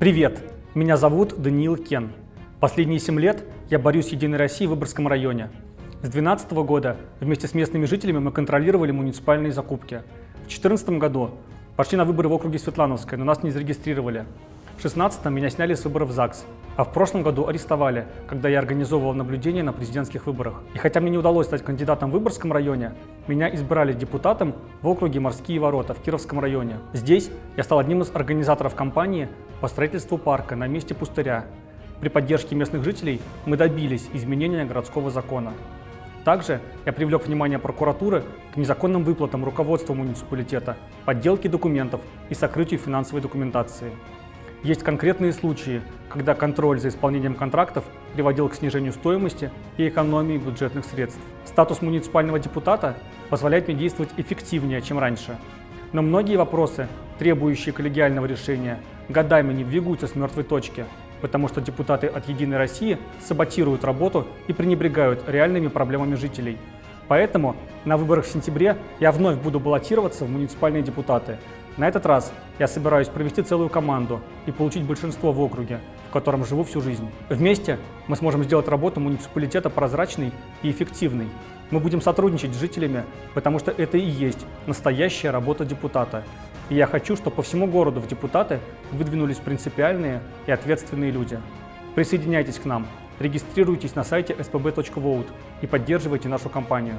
Привет! Меня зовут Даниил Кен. Последние 7 лет я борюсь с «Единой Россией» в Выборгском районе. С 2012 года вместе с местными жителями мы контролировали муниципальные закупки. В 2014 году пошли на выборы в округе Светлановской, но нас не зарегистрировали. В 2016 меня сняли с выборов ЗАГС, а в прошлом году арестовали, когда я организовывал наблюдение на президентских выборах. И хотя мне не удалось стать кандидатом в Выборгском районе, меня избрали депутатом в округе Морские ворота в Кировском районе. Здесь я стал одним из организаторов кампании по строительству парка на месте пустыря. При поддержке местных жителей мы добились изменения городского закона. Также я привлек внимание прокуратуры к незаконным выплатам руководства муниципалитета, подделке документов и сокрытию финансовой документации. Есть конкретные случаи, когда контроль за исполнением контрактов приводил к снижению стоимости и экономии бюджетных средств. Статус муниципального депутата позволяет мне действовать эффективнее, чем раньше. Но многие вопросы, требующие коллегиального решения, годами не двигаются с мертвой точки, потому что депутаты от «Единой России» саботируют работу и пренебрегают реальными проблемами жителей. Поэтому на выборах в сентябре я вновь буду баллотироваться в муниципальные депутаты, на этот раз я собираюсь провести целую команду и получить большинство в округе, в котором живу всю жизнь. Вместе мы сможем сделать работу муниципалитета прозрачной и эффективной. Мы будем сотрудничать с жителями, потому что это и есть настоящая работа депутата. И я хочу, чтобы по всему городу в депутаты выдвинулись принципиальные и ответственные люди. Присоединяйтесь к нам, регистрируйтесь на сайте spb.vote и поддерживайте нашу кампанию.